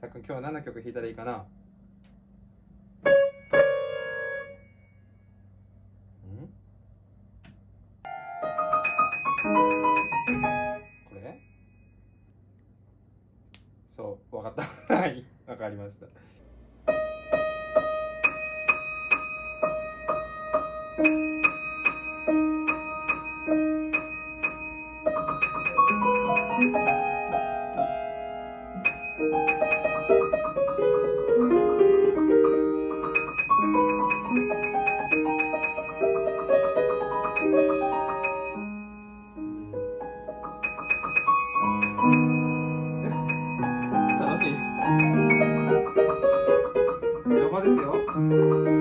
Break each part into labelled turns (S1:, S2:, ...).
S1: たっくん今日は何の曲弾いたらいいかな？これ？そうわかった。はいわかりました 받으세요.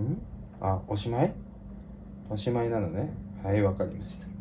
S1: ん？あおしまい？おしまいなのね。はいわかりました。